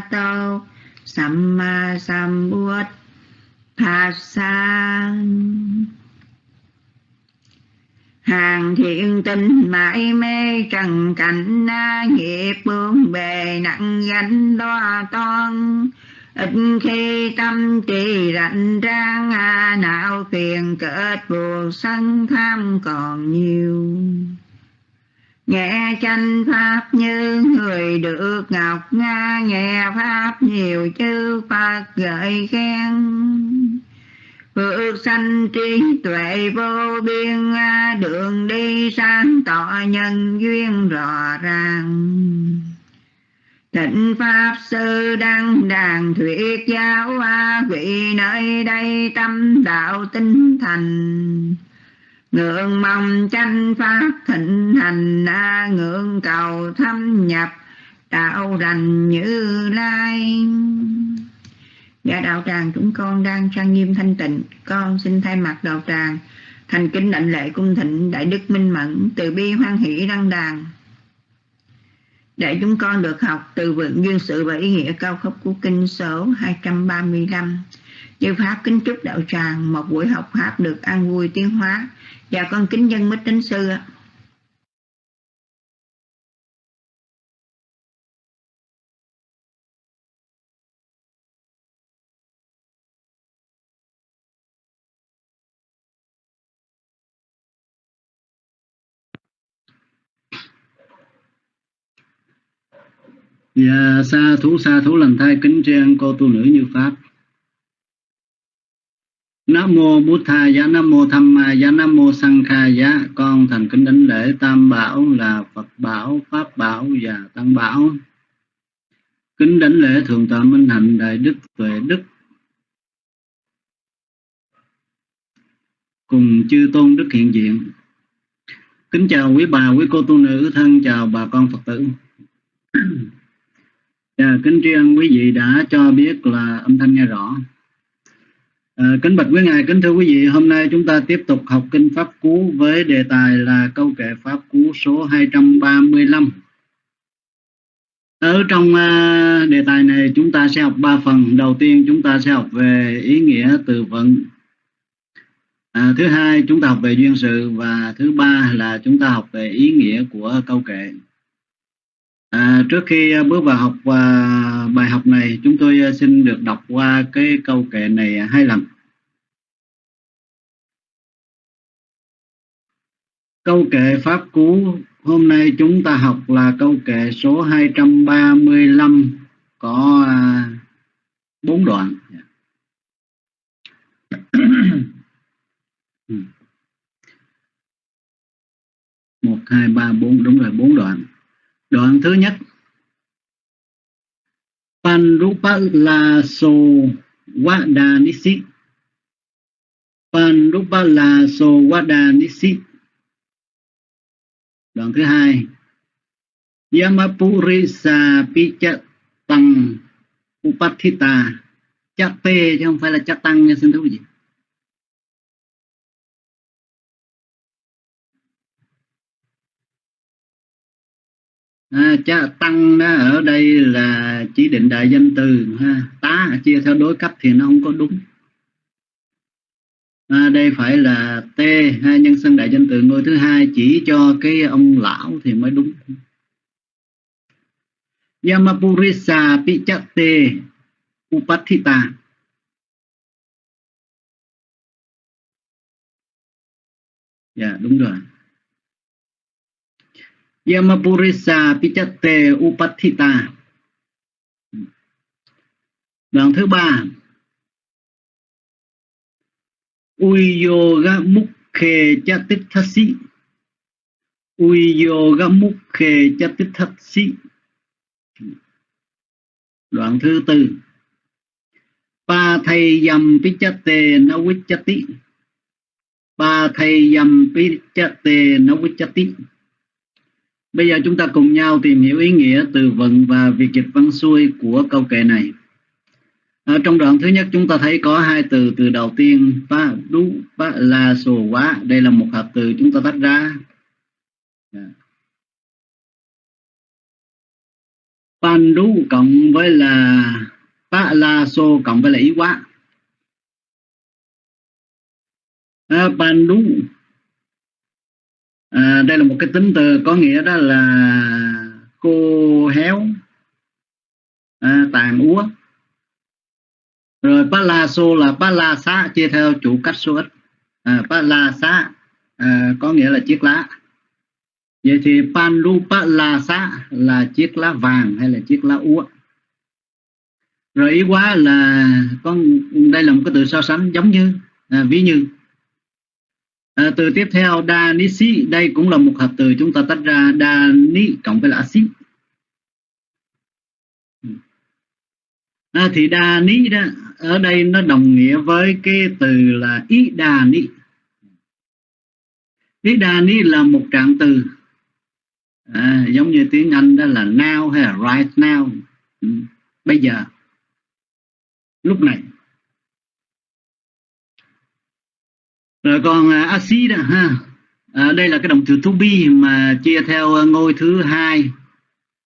tao sam ma sam buốt sambuddha sa hàng thiện tinh mãi mê trần cảnh na nghiệp bương bề nặng gánh đo toan. Ít khi tâm trì rảnh rang à não phiền kết buộc sân tham còn nhiều nghe tranh pháp như người được ngọc nga, nghe pháp nhiều chư phật gợi khen. Phước sanh trí tuệ vô biên, đường đi sáng tỏ nhân duyên rõ ràng. Thịnh Pháp Sư đăng đàn thuyết giáo vị nơi đây tâm đạo tinh thành. Ngưỡng mong tranh Pháp thịnh hành, a ngưỡng cầu thâm nhập, đạo rành như lai. Dạ đạo tràng, chúng con đang trang nghiêm thanh tịnh. Con xin thay mặt đạo tràng Thành kính đảnh lễ cung thịnh Đại Đức Minh Mẫn Từ bi hoan hỷ đăng đàn. Để chúng con được học từ vựng duyên sự và ý nghĩa cao cấp của kinh số 235. Chư Pháp kính chúc đạo tràng một buổi học Pháp được an vui tiến hóa dạ con kính dân mít đến sư Dạ, sa thú sa thú lành thai kính tri cô tu nữ như pháp. Nam mô Bụt Tha giá Nam mô Tham Ma giá Nam mô Sang Kha giá con thành kính đánh lễ Tam Bảo là Phật Bảo, Pháp Bảo và Tăng Bảo. Kính đánh lễ Thượng tọa Minh Hạnh Đại Đức Tuệ Đức cùng chư tôn đức hiện diện. Kính chào quý bà, quý cô tu nữ thân chào bà con Phật tử. Và kính tri ân quý vị đã cho biết là âm thanh nghe rõ. À, kính bạch quý ngài, kính thưa quý vị, hôm nay chúng ta tiếp tục học kinh pháp cú với đề tài là câu kệ pháp cú số 235. Ở trong uh, đề tài này chúng ta sẽ học ba phần. Đầu tiên chúng ta sẽ học về ý nghĩa từ vựng. À, thứ hai chúng ta học về duyên sự và thứ ba là chúng ta học về ý nghĩa của câu kệ. À, trước khi à, bước vào học và bài học này, chúng tôi à, xin được đọc qua cái câu kệ này hai lần. Câu kệ Pháp Cú hôm nay chúng ta học là câu kệ số 235 có à, bốn đoạn. một hai ba bốn đúng rồi bốn đoạn Đoạn thứ nhất. Panrupalaso Vadanisi so Vadanisi so Đoạn thứ hai. Yamapurisa Pichatang Upathita. Chate chứ không phải là Chatang nha, xin thưa quý vị. À, cha tăng đó ở đây là chỉ định đại danh từ ha. Tá chia theo đối cấp thì nó không có đúng. À, đây phải là t ha nhân xưng đại danh từ ngôi thứ hai chỉ cho cái ông lão thì mới đúng. Yamapurisa Pichate Upathita. Dạ đúng rồi. Yamapurisa Pichate Upathita. Đoạn thứ ba. Uyoga Mukhe Chatithasi Uyoga Mukhe Chatithasi Đoạn thứ tư. Pa thầy yam pichate navichati Pa thầy yam pichate navichati Bây giờ chúng ta cùng nhau tìm hiểu ý nghĩa từ vựng và việc dịch văn xuôi của câu kệ này. Ở trong đoạn thứ nhất chúng ta thấy có hai từ, từ đầu tiên pa đú pa la sồ quá, đây là một hợp từ chúng ta tách ra. Pandu cộng với là Pa La So cộng với là ý quá à, đú à, đây là một cái tính từ có nghĩa đó là khô héo à, tàn úa. Rồi palaso là palasa chia theo chủ cách số ít. À, palasa à, có nghĩa là chiếc lá. Vậy thì pandu pa là chiếc lá vàng hay là chiếc lá úa? Rồi ý quá là con đây là một cái từ so sánh giống như à, ví như à, từ tiếp theo đa ni si đây cũng là một hợp từ chúng ta tách ra đa ni cộng với là axit. À, thì đa ni đó ở đây nó đồng nghĩa với cái từ là ý đà ni ý đà ni là một trạng từ. À, giống như tiếng anh đó là now hay là right now. Ừ, bây giờ lúc này. Rồi còn à, uh, acid ha. À, đây là cái động từ to be mà chia theo ờ, ngôi thứ hai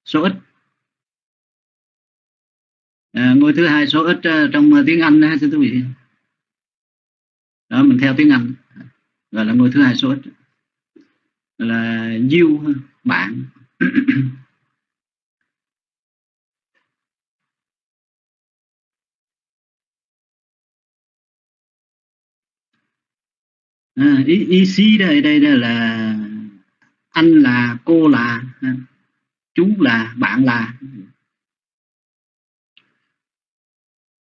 số ít. À, ngôi thứ hai số ít uh, trong uh, tiếng Anh ha thưa quý vị. Đó mình theo tiếng Anh. Gọi là ngôi thứ hai số ít. Là you bạn. à, ý, ý xí đây đây là anh là cô là à, chú là bạn là.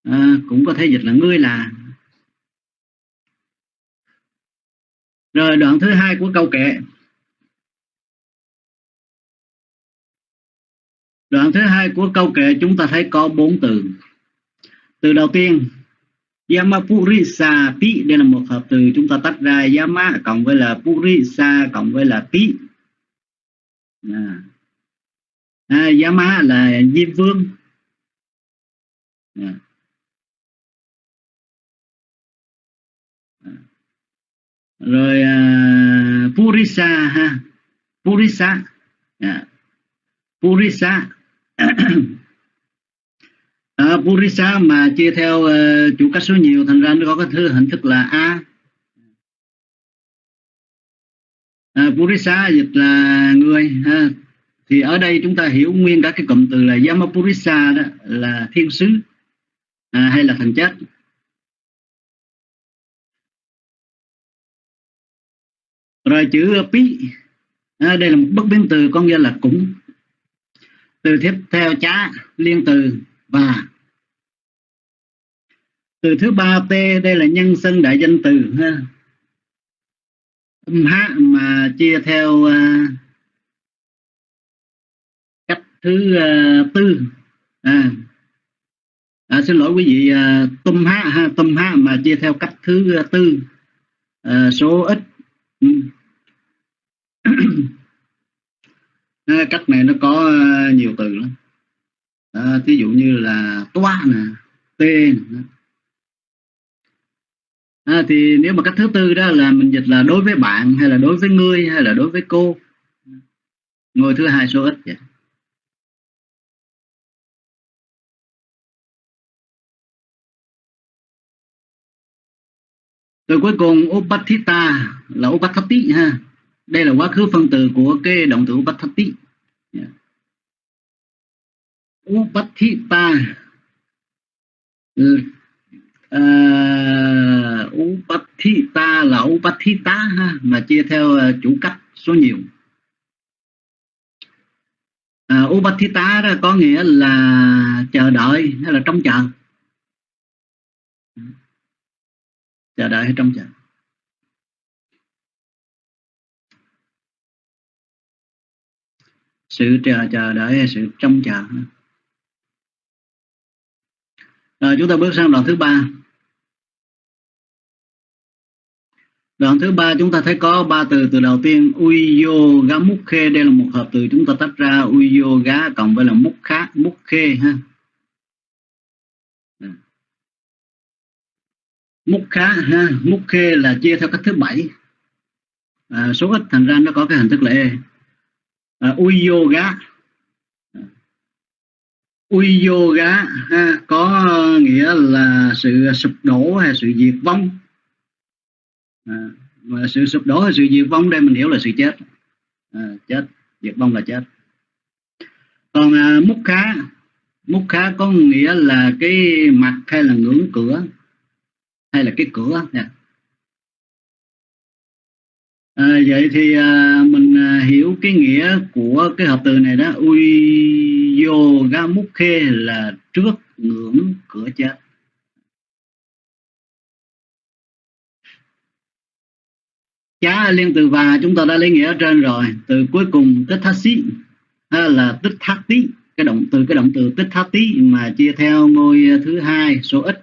À, cũng có thể dịch là ngươi là. Rồi đoạn thứ hai của câu kệ. Đoạn thứ hai của câu kệ chúng ta thấy có bốn từ. Từ đầu tiên Yamapurisa pi đây là một hợp từ chúng ta tách ra. Yama cộng với là Purisa cộng với là pi. À. À, Yama là Diêm Vương. À. à. rồi uh, Purisa ha. Purisa. Yeah. Purisa. à, Purisa mà chia theo uh, chủ cách số nhiều thành ra nó có cái thứ hình thức là A. À, Purisa dịch là người ha. thì ở đây chúng ta hiểu nguyên cả cái cụm từ là Yamapurisa đó là thiên sứ à, hay là thần chết. Rồi chữ pi à, đây là một bất biến từ có nghĩa là cũng. Từ tiếp theo chá liên từ và từ thứ ba t đây là nhân xưng đại danh từ ha. Âm hát mà chia theo uh, cách thứ uh, tư à, à, xin lỗi quý vị à, uh, tum hát ha tum hát mà chia theo cách thứ uh, tư uh, số ít. Ừ. cách này nó có nhiều từ lắm à, dụ như là toa nè tên à, thì nếu mà cách thứ tư đó là mình dịch là đối với bạn hay là đối với ngươi hay là đối với cô? Ngôi thứ hai số ít vậy. Rồi cuối cùng upatita là upatati ha. Đây là quá khứ phân từ của cái động từ upatati yeah. Dạ upatita uh, upatita là upatita ha mà chia theo uh, chủ cách số nhiều. Uh, upatita đó có nghĩa là chờ đợi hay là trông chờ? Chờ đợi hay trông chờ? Sự chờ chờ đợi hay sự trông chờ? Rồi chúng ta bước sang đoạn thứ ba. Đoạn thứ ba chúng ta thấy có ba từ từ đầu tiên uyo gá mukhe đây là một hợp từ chúng ta tách ra uyo gá cộng với là mukha mukhe ha. Mukha ha mukhe là chia theo cách thứ bảy. À, số ít thành ra nó có cái hình thức là e. À, uyo yoga uy yoga ha, có ờ, nghĩa là sự sụp đổ hay sự diệt vong. À, sự sụp đổ hay sự diệt vong đây mình hiểu là sự chết. À, chết diệt vong là chết. Còn à, múc khá múc khá có nghĩa là cái mặt hay là ngưỡng cửa hay là cái cửa dạ. à, vậy thì à, mình à, hiểu cái nghĩa của cái hợp từ này đó. Uy mukhe là trước ngưỡng cửa chết. Chá liên từ và chúng ta đã lấy nghĩa ở trên rồi. Từ cuối cùng tích thát xí là tích thát tí cái động từ cái động từ tích thát tí mà chia theo ngôi thứ hai số ít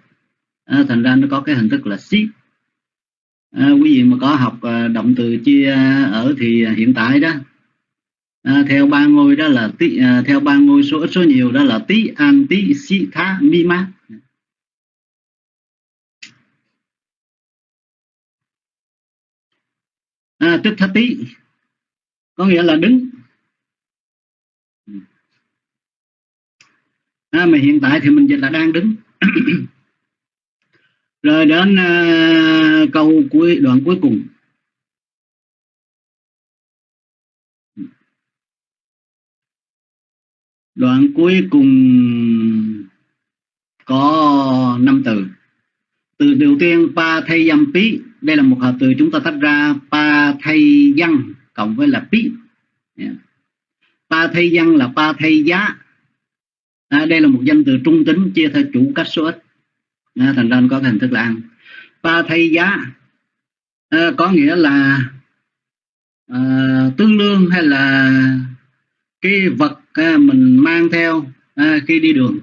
à, thành ra nó có cái hình thức là xí. À, quý vị mà có học ờ, động từ chia ở thì hiện tại đó à, theo ba ngôi đó là tí à, theo ba ngôi số ít số nhiều đó là tí an tí si tha mi ma. À, tức thá tí có nghĩa là đứng. À, mà hiện tại thì mình dịch là đang đứng. Rồi đến à, câu cuối đoạn cuối cùng. Đoạn cuối cùng có năm từ. Từ đầu tiên pa thay dâm pí. Đây là một hợp từ chúng ta tách ra pa thay dân cộng với là pí. Yeah. pa thay dân là pa thay giá. À, đây là một danh từ trung tính chia theo chủ cách số ít. À, thành ra có hình thức là ăn. Pa thay giá. À, có nghĩa là à, tương đương hay là cái vật à, mình mang theo à, khi đi đường.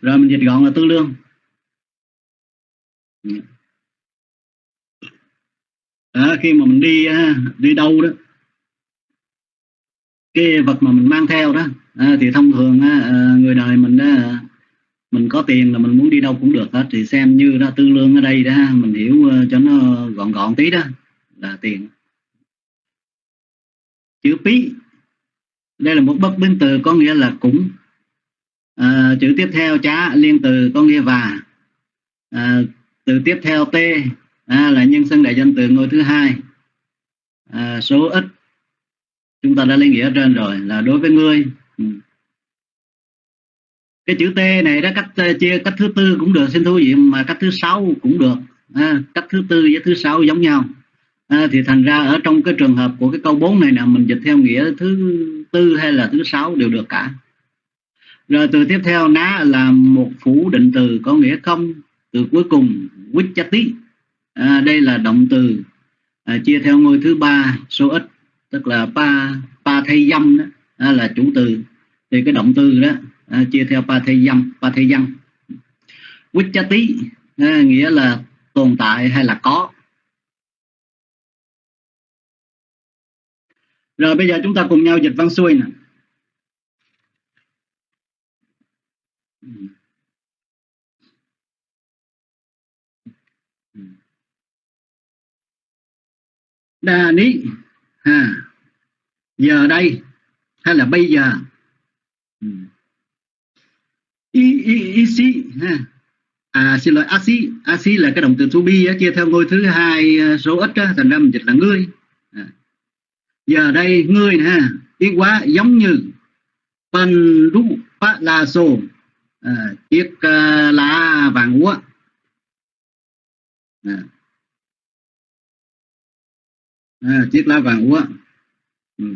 Rồi mình dịch gọn là tư lương. À, khi mà mình đi à, đi đâu đó cái vật mà mình mang theo đó à, thì thông thường à, à người đời mình đó mình có tiền là mình muốn đi đâu cũng được hết. Thì xem như đó tư lương ở đây đó mình hiểu uh, cho nó gọn gọn tí đó là tiền. Chữ phí đây là một bất biến từ có nghĩa là cũng. À, chữ tiếp theo chá liên từ có nghĩa và. À, từ tiếp theo t à, là nhân xưng đại danh từ ngôi thứ hai. À, số ít chúng ta đã lấy nghĩa trên rồi là đối với ngươi. Ừ. Cái chữ T này đó cách chia cách thứ tư cũng được xin thú vị mà cách thứ sáu cũng được. À, cách thứ tư với thứ sáu giống nhau. À, thì thành ra ở trong cái trường hợp của cái câu 4 này là mình dịch theo nghĩa thứ tư hay là thứ sáu đều được cả. Rồi từ tiếp theo ná là một phủ định từ có nghĩa không? Từ cuối cùng tí à, đây là động từ à, chia theo ngôi thứ ba số ít tức là pa pa thay dâm đó à, là chủ từ. Thì cái động từ đó à, chia theo ba thay dâm ba thay dâm. Tí à, nghĩa là tồn tại hay là có. Rồi bây giờ chúng ta cùng nhau dịch văn xuôi nè. Đà ní ha giờ đây hay là bây giờ? Y, y, y si ha. À xin lỗi asi asi là cái động từ to be á, chia theo ngôi thứ hai ờ, số ít á, thành ra mình dịch là ngươi giờ đây ngươi nè ha ý quá giống như pan ru pa la Sô à, chiếc uh, lá vàng úa à. À, chiếc lá vàng úa ừ.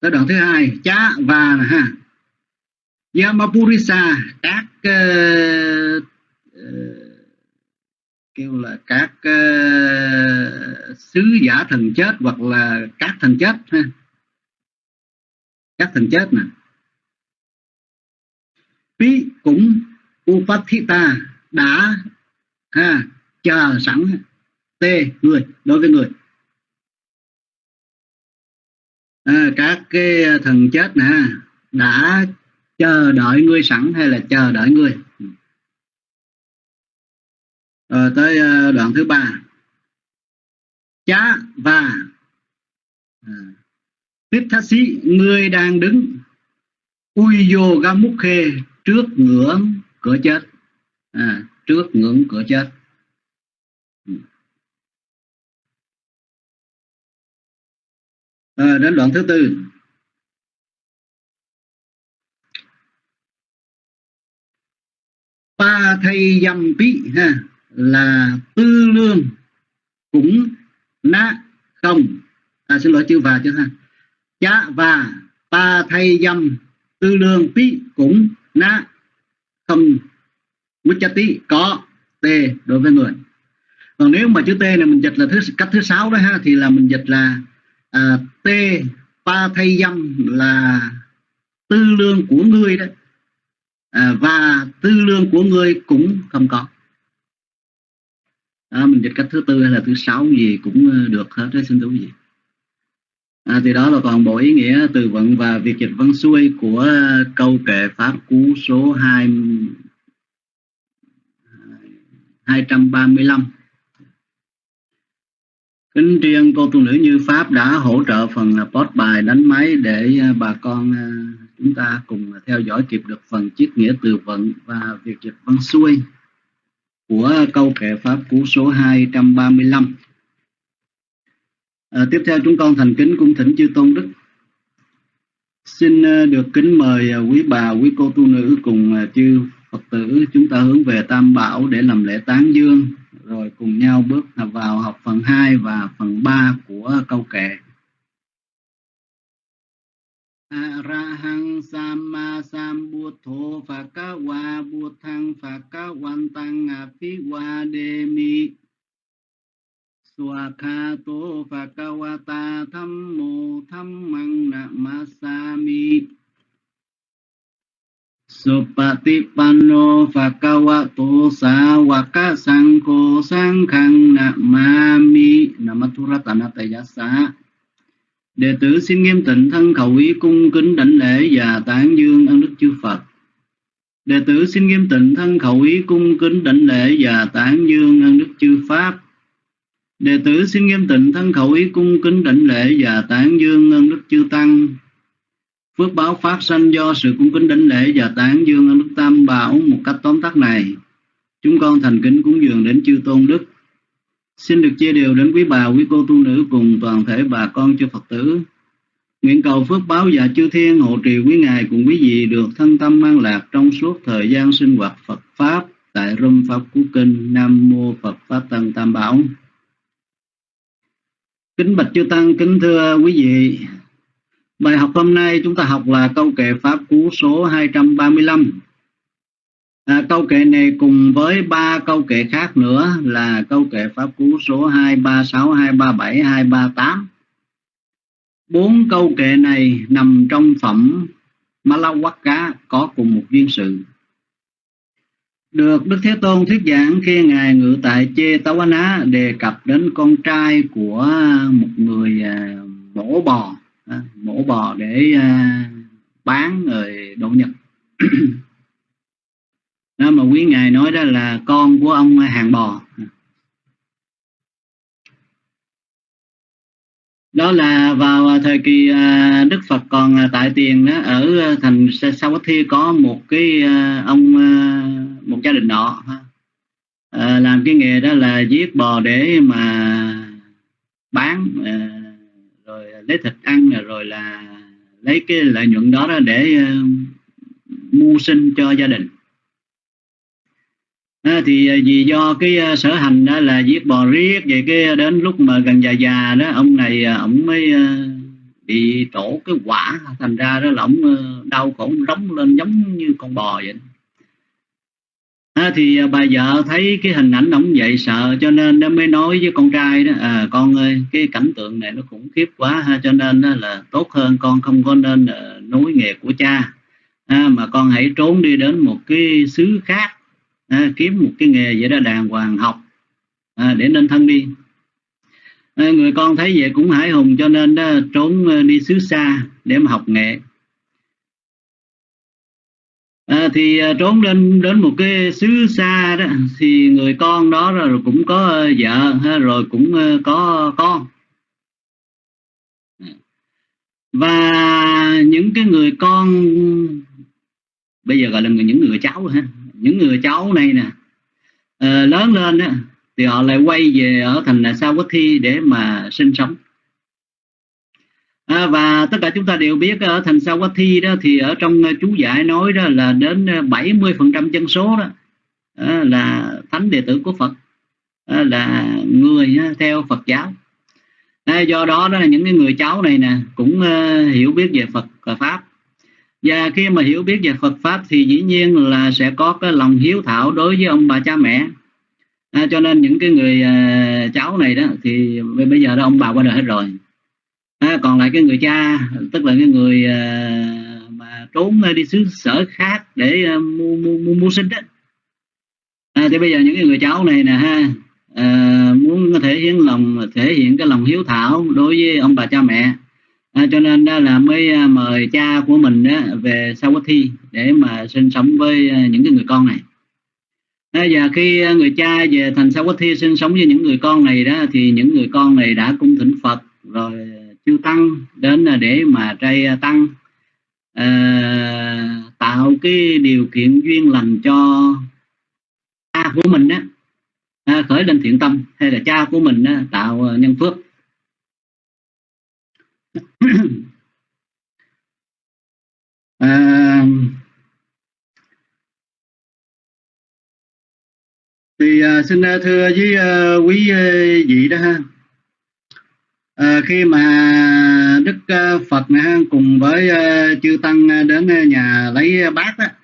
tới đoạn thứ hai chá và ha Yamapurisa các uh, kêu là các uh, sứ giả thần chết hoặc là các thần chết ha. Các thần chết nè. Pi cũng Upathita đã ha chờ sẵn t người đối với người. À, các cái thần chết nè đã chờ đợi ngươi sẵn hay là chờ đợi ngươi rồi tới ờ, đoạn thứ ba. Chá và à, tiếp thác sĩ người đang đứng. Ui vô ga múc khê trước ngưỡng cửa chết. À, trước ngưỡng cửa chết. À, đến đoạn thứ tư. Ba thầy dầm pí ha là tư lương cũng na không. À, xin lỗi chữ và chứ ha. Chá và ba thay dâm tư lương tí cũng na không. Tí có t đối với người. Còn nếu mà chữ t này mình dịch là thứ cách thứ sáu đó ha thì là mình dịch là à, t pa thay dâm là tư lương của ngươi đó. À, và tư lương của ngươi cũng không có à, mình dịch cách thứ tư hay là thứ sáu gì cũng ờ, được hết đấy xin thú gì à, thì đó là toàn bộ ý nghĩa từ vựng và việc dịch văn xuôi của câu kệ pháp cú số 2 235 Kính riêng cô tu nữ Như Pháp đã hỗ trợ phần à, post bài đánh máy để à, bà con à, chúng ta cùng theo dõi kịp được phần chiết nghĩa từ vựng và việc dịch văn xuôi của câu kệ Pháp cú số 235. À, tiếp theo chúng con thành kính cung thỉnh chư tôn đức. Xin à, được kính mời à, quý bà, quý cô tu nữ cùng à, chư Phật tử chúng ta hướng về Tam Bảo để làm lễ tán dương rồi cùng nhau bước vào học phần 2 và phần 3 của câu kệ. Arahang Sama Sambuddho Phakawa Buddhang Phakawantang Apiwademi Swakato Phakawata Thammo Thammang Namasami Supatipanno Phakawato Sawaka Sangko Sangkhang Namami Namathuratanatayasa Đệ tử xin nghiêm tịnh thân khẩu ý cung kính đảnh lễ và tán dương ân đức chư Phật. Đệ tử xin nghiêm tịnh thân khẩu ý cung kính đảnh lễ và tán dương ân đức chư Pháp. Đệ tử xin nghiêm tịnh thân khẩu ý cung kính đảnh lễ và tán dương ân đức chư Tăng. Phước báo phát sanh do sự cung kính đảnh lễ và tán dương ân đức Tam Bảo một cách tóm tắt này. Chúng con thành kính cúng dường đến chư tôn đức. Xin được chia đều đến quý bà, quý cô tu nữ cùng toàn thể bà con cho Phật tử. Nguyện cầu phước báo và chư thiên hộ trì quý ngài cùng quý vị được thân tâm an lạc trong suốt thời gian sinh hoạt Phật Pháp tại Râm Pháp Cú Kinh Nam Mô Phật Pháp Tăng Tam Bảo. Kính bạch chư Tăng, kính thưa quý vị, Bài học hôm nay chúng ta học là câu kệ Pháp Cú số 235. À, câu kệ này cùng với ba câu kệ khác nữa là câu kệ Pháp Cú số 236, 237, 238. Bốn câu kệ này nằm trong phẩm Malawakka có cùng một duyên sự. Được Đức Thế Tôn thuyết giảng khi Ngài ngự tại Chê Tawana đề cập đến con trai của một người à, mổ bò à, mổ bò để à, bán người độ nhật đó mà quý ngài nói đó là con của ông hàng bò. Đó là vào à, thời kỳ à, Đức Phật còn à, tại tiền đó ở thành Savatthi có một cái ông một gia đình nọ làm cái nghề đó là giết bò để mà bán rồi lấy thịt ăn rồi là lấy cái lợi nhuận đó, để mưu sinh cho gia đình à, thì à, vì do cái uh, sở hành đó là giết bò riết vậy cái à, đến lúc mà gần già già đó ông này uh, ông mới uh, bị trổ cái quả thành ra đó là ông uh, đau khổ rống lên giống như con bò vậy. À, thì bà vợ thấy cái hình ảnh ông vậy sợ cho nên nó mới nói với con trai đó à, con ơi cái cảnh tượng này nó khủng khiếp quá ha cho nên đó là tốt hơn con không có nên uh, nối nghề của cha. À, mà con hãy trốn đi đến một cái xứ khác à, kiếm một cái nghề vậy đó đàng hoàng học. À, để nên thân đi. À, người con thấy vậy cũng hải hùng cho nên đó trốn à, đi xứ xa để mà học nghệ. À, thì à, trốn lên đến một cái xứ xa đó thì người con đó rồi cũng có à, vợ rồi cũng à, có con. Và những cái người con bây giờ gọi là những người cháu ha những người cháu này nè. Uh, lớn lên á, thì họ lại quay về ở thành Sa Quốc Thi để mà sinh sống. À, và tất cả chúng ta đều biết ở thành Sawathi đó thì ở trong ờ, chú giải nói đó là đến 70 phần trăm dân số đó là thánh đệ tử của Phật là người theo Phật giáo. À, do đó đó là những cái người cháu này nè cũng uh, hiểu biết về Phật và pháp và khi mà hiểu biết về Phật pháp thì dĩ nhiên là sẽ có cái lòng hiếu thảo đối với ông bà cha mẹ. À, cho nên những cái người uh, cháu này đó thì bây giờ đó ông bà qua đời hết rồi. À, còn lại cái người cha tức là cái người uh, mà trốn đi xứ sở khác để à, uh, mua, mua, mua, mua sinh đó. À, thì bây giờ những cái người cháu này nè ha à, muốn thể hiện lòng thể hiện cái lòng hiếu thảo đối với ông bà cha mẹ à, cho nên đó là mới ờ, mời cha của mình đó về Sawathi để mà sinh sống với ờ, những cái người con này. À, và khi người cha về thành Sawathi sinh sống với những người con này đó thì những người con này đã cung thỉnh Phật rồi chư tăng đến để mà trai tăng à, tạo cái điều kiện duyên lành cho cha của mình đó à, khởi lên thiện tâm hay là cha của mình đó, tạo nhân phước. à, thì à, xin à, thưa với à, quý à, vị đó ha. À, khi mà đức à, phật này, cùng với à, chư tăng đến nhà lấy bát á.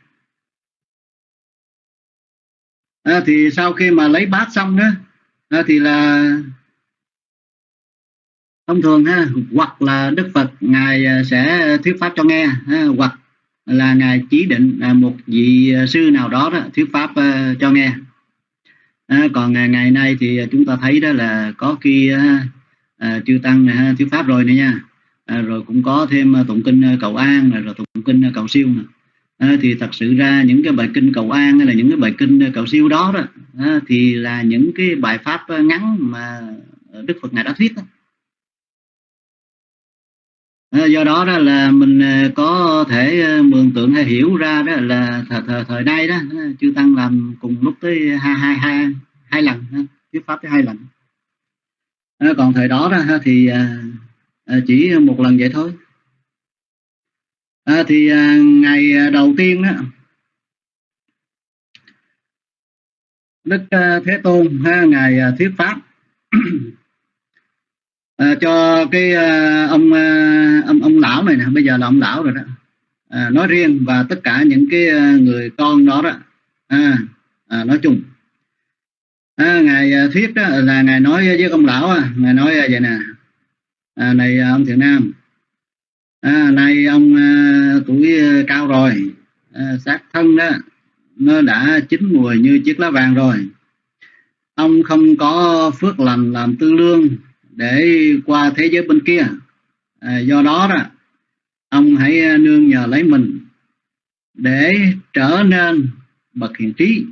À, thì sau khi mà lấy bát xong đó à, thì là thông thường ha hoặc là đức phật ngài à, sẽ thuyết pháp cho nghe ha, hoặc là ngài chỉ định là một vị à, sư nào đó, đó thuyết pháp à, cho nghe. À, còn ngày, ngày nay thì chúng ta thấy đó là có khi à, chư tăng này thuyết pháp rồi nữa nha. À, rồi cũng có thêm tụng kinh cầu an rồi tụng kinh cầu siêu này à, thì thật sự ra những cái bài kinh cầu an hay là những cái bài kinh cầu siêu đó đó à, thì là những cái bài pháp ngắn mà đức phật ngài đã thuyết đó. Ờ, do đó đó là mình ờ, có thể ờ, mường tượng hay hiểu ra đó là thời, thời, thời nay đó chư tăng làm cùng lúc tới hai hai hai hai lần thuyết pháp tới hai lần. Còn thời đó đó thì chỉ một lần vậy thôi. À, thì ngày đầu tiên đó đức thế tôn ngày ngài thuyết pháp à, cho cái à, ông à, ông ông lão này nè bây giờ là ông lão rồi đó. À, nói riêng và tất cả những cái à, người con đó đó. À, à, nói chung. À, ngài à, thuyết đó là ngài nói với ông lão à, ngài nói à, vậy nè. À, này à, ông thiện nam. À, nay ông à, tuổi à, cao rồi. À, xác thân đó nó đã chín mùi như chiếc lá vàng rồi. Ông không có phước lành làm tư lương để qua thế giới bên kia. À, do đó đó ông hãy à, nương nhờ lấy mình để trở nên bậc hiền trí.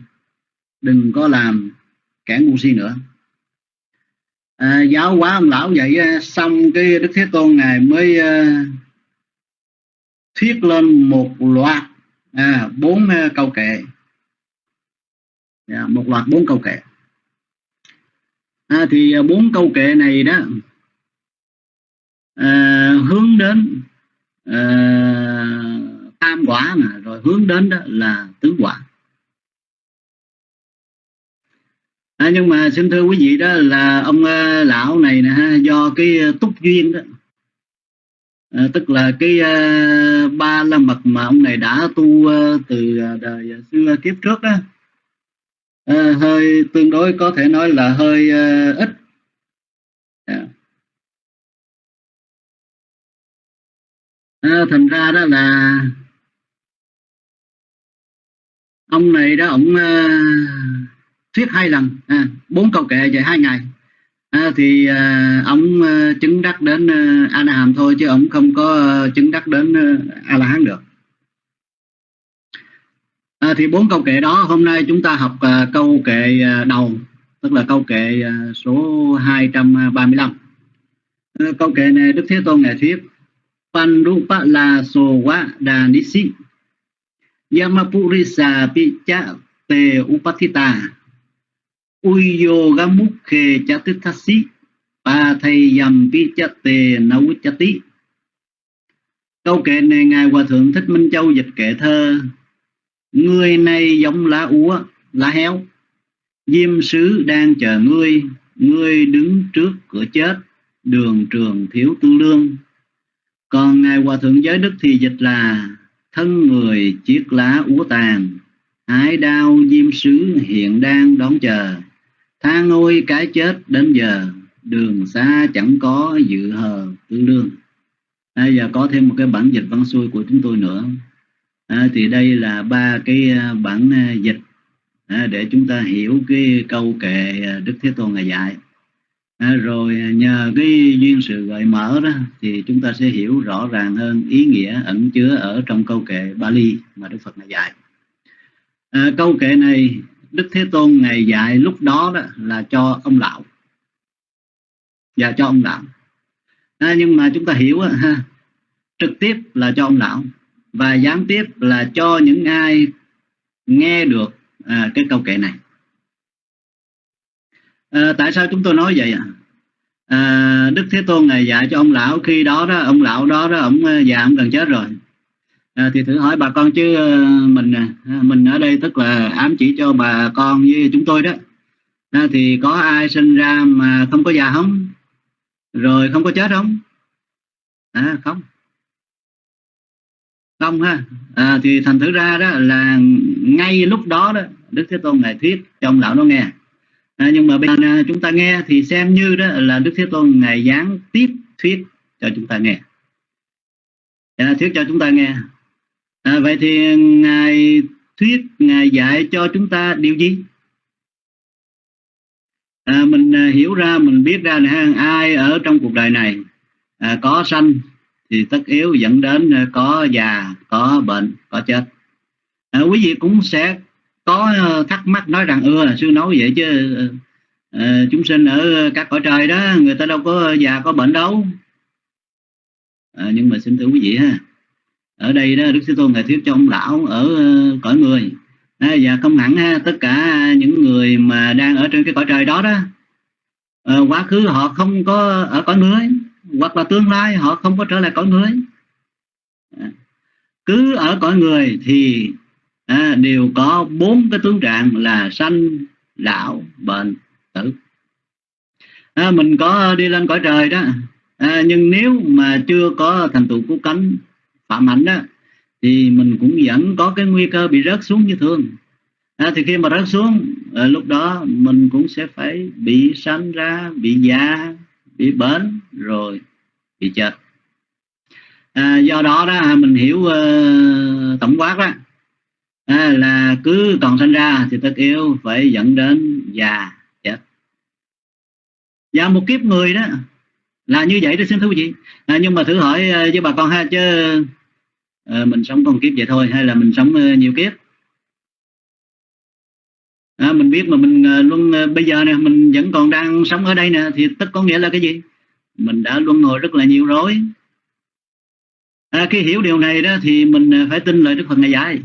Đừng có làm kẻ ngu si nữa. À, giáo hóa ông lão vậy à, xong cái đức thế tôn ngài mới à, uh, thuyết lên một loạt à, bốn uh, câu kệ. À, một loạt bốn câu kệ à, thì à, bốn câu kệ này đó à, hướng đến à, tam quả mà rồi hướng đến đó là tứ quả. À, nhưng mà xin thưa quý vị đó là ông à, lão này nè do cái à, túc duyên đó. À, tức là cái à, ba la mật mà ông này đã tu à, từ à, đời xưa kiếp trước đó À, hơi tương đối có thể nói là hơi uh, ít. Yeah. À, thành ra đó là ông này đó ông uh, thuyết hai lần. À, bốn câu kệ về hai ngày. À, thì à, ông à, chứng đắc đến à, a la hàm thôi chứ ông không có à, chứng đắc đến à, a la hán được à, thì bốn câu kệ đó hôm nay chúng ta học à, câu kệ à, đầu tức là câu kệ à, số 235 à, câu kệ này đức thế tôn ngài thuyết Panrupa la so wa đà nisi Yamapurisa picha te upatita Uyogamukhe chatithasi Pa thầy picha te nauchati Câu kệ này Ngài Hòa Thượng Thích Minh Châu dịch kệ thơ Người này giống lá úa, lá héo. Diêm sứ đang chờ ngươi Ngươi đứng trước cửa chết Đường trường thiếu tư lương Còn Ngài Hòa Thượng Giới Đức thì dịch là Thân người chiếc lá úa tàn Hải đao diêm sứ hiện đang đón chờ. Tha ngôi cái chết đến giờ Đường xa chẳng có dự hờ tư lương à, giờ có thêm một cái bản dịch văn xuôi của chúng tôi nữa à, thì đây là ba cái à, bản à, dịch à, để chúng ta hiểu cái câu kệ à, đức thế tôn ngài dạy. À, rồi nhờ cái duyên sự gợi mở đó thì chúng ta sẽ hiểu rõ ràng hơn ý nghĩa ẩn chứa ở trong câu kệ Bali mà Đức Phật ngài dạy. À, câu kệ này Đức Thế Tôn ngài dạy lúc đó đó là cho ông lão. Và cho ông lão. À, nhưng mà chúng ta hiểu ha trực tiếp là cho ông lão và gián tiếp là cho những ai nghe được à, cái câu kệ này. À, tại sao chúng tôi nói vậy ạ? À, đức thế tôn này dạy cho ông lão khi đó đó ông lão đó đó ông à, già ông gần chết rồi. À, thì thử hỏi bà con chứ à, mình à, mình ở đây tức là ám chỉ cho bà con với chúng tôi đó. À, thì có ai sinh ra mà không có già không? Rồi không có chết không? À không không ha. À, thì thành thử ra đó là ngay lúc đó đó đức thế tôn ngài thuyết cho ông lão nó nghe. À, nhưng mà bây giờ à, chúng ta nghe thì xem như đó là đức thế tôn ngài gián tiếp thuyết cho chúng ta nghe. À, thuyết cho chúng ta nghe. À, vậy thì ngài thuyết ngài dạy cho chúng ta điều gì? À, mình à, hiểu ra mình biết ra này ai ở trong cuộc đời này à, có sanh thì tất yếu dẫn đến ờ, có già có bệnh có chết. À, quý vị cũng sẽ có ờ, thắc mắc nói rằng ưa sư nói vậy chứ à, chúng sinh ở các cõi trời đó người ta đâu có già có bệnh đâu. À, nhưng mà xin thưa quý vị ha ở đây đó đức sư tôn ngài thuyết cho ông lão ở cõi người à, và không hẳn ha, tất cả những người mà đang ở trên cái cõi trời đó đó à, quá khứ họ không có ở cõi người hoặc là tương lai họ không có trở lại cõi người à, cứ ở cõi người thì à, đều có bốn cái tướng trạng là sanh lão bệnh tử. À, mình có đi lên cõi trời đó à, nhưng nếu mà chưa có thành tựu cứu cánh phạm hạnh đó thì mình cũng vẫn có cái nguy cơ bị rớt xuống như thường. À, thì khi mà rớt xuống à, lúc đó mình cũng sẽ phải bị sanh ra bị già bị bệnh rồi bị chết. À, do đó đó à, mình hiểu uh, tổng quát đó. À, là cứ còn sinh ra thì tất yếu phải dẫn đến già chết. Và một kiếp người đó là như vậy đó xin thưa quý vị. À, nhưng mà thử hỏi uh, với bà con ha chứ uh, mình sống con kiếp vậy thôi hay là mình sống uh, nhiều kiếp? À, mình biết mà mình uh, luôn uh, bây giờ nè mình vẫn còn đang sống ở đây nè thì tất có nghĩa là cái gì? Mình đã luân hồi rất là nhiều rồi. À, khi hiểu điều này đó thì mình phải tin lời đức phật ngày dạy.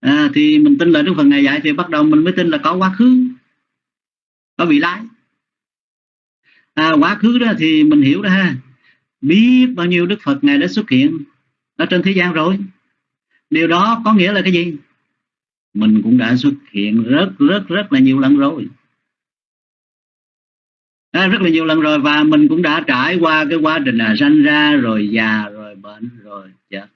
À, thì mình tin lời đức phật ngày dạy thì bắt đầu mình mới tin là có quá khứ có vị lai. À, quá khứ đó thì mình hiểu đó ha. Biết bao nhiêu đức phật ngài đã xuất hiện ở trên thế gian rồi. Điều đó có nghĩa là cái gì? Mình cũng đã xuất hiện rất rất rất là nhiều lần rồi à, rất là nhiều lần rồi và mình cũng đã trải qua cái quá trình là sanh ra rồi già rồi bệnh rồi chết.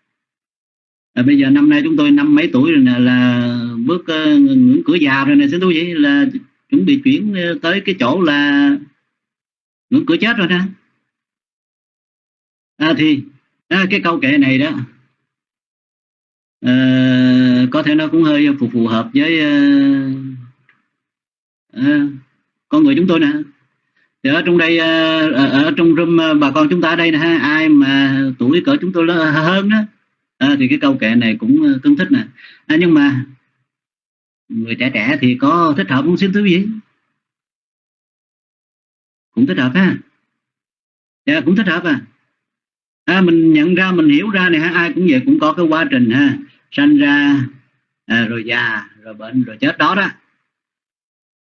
À, bây giờ năm nay chúng tôi năm mấy tuổi rồi nè là bước uh, ngưỡng cửa già rồi nè xin tôi vậy là chuẩn bị chuyển ờ, tới cái chỗ là ngưỡng cửa chết rồi nè. À, thì à, cái câu kệ này đó à, có thể nó cũng hơi phù phù hợp với à, con người chúng tôi nè thì ở trong đây ở, ở trong room ờ, bà con chúng ta ở đây nè ha ai mà tuổi cỡ chúng tôi hơn đó à, thì cái câu kệ này cũng tương thích nè. À, nhưng mà người trẻ trẻ thì có thích hợp không? Xin thứ gì cũng thích hợp ha. Dạ, cũng thích hợp à. À, mình nhận ra mình hiểu ra này ha ai cũng vậy cũng có cái quá trình ha sanh ra à, rồi già rồi bệnh rồi chết đó đó.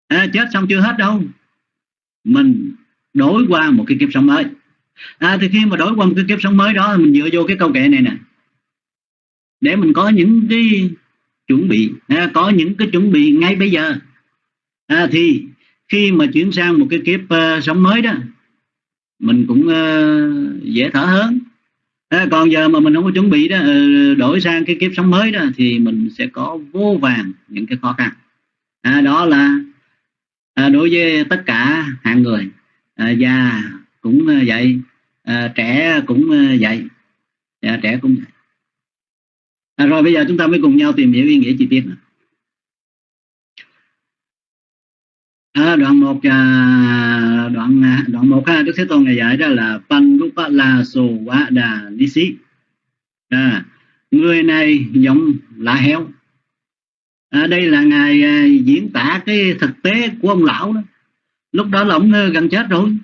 À, chết xong chưa hết đâu mình đổi qua một cái kiếp sống mới. À, thì khi mà đổi qua một cái kiếp sống mới đó mình dựa vô cái câu kệ này nè. Để mình có những cái chuẩn bị à, có những cái chuẩn bị ngay bây giờ. À, thì khi mà chuyển sang một cái kiếp uh, sống mới đó mình cũng uh, dễ thở hơn. À, còn giờ mà mình không có chuẩn bị đó uh, đổi sang cái kiếp sống mới đó thì mình sẽ có vô vàng những cái khó khăn. À, đó là à, đối với tất cả hạng người à, già cũng à, vậy à, trẻ cũng vậy à, dạ, trẻ cũng vậy à, rồi bây giờ chúng ta mới cùng nhau tìm hiểu ý nghĩa chi tiết. À, đoạn một à, đoạn à, đoạn một ha đức thế tôn ngày dạy đó là panrupa la so Quá đà ni Sĩ à, người này giống lá heo à, đây là ngài à, diễn tả cái thực tế của ông lão đó. Lúc đó là ông gần chết rồi.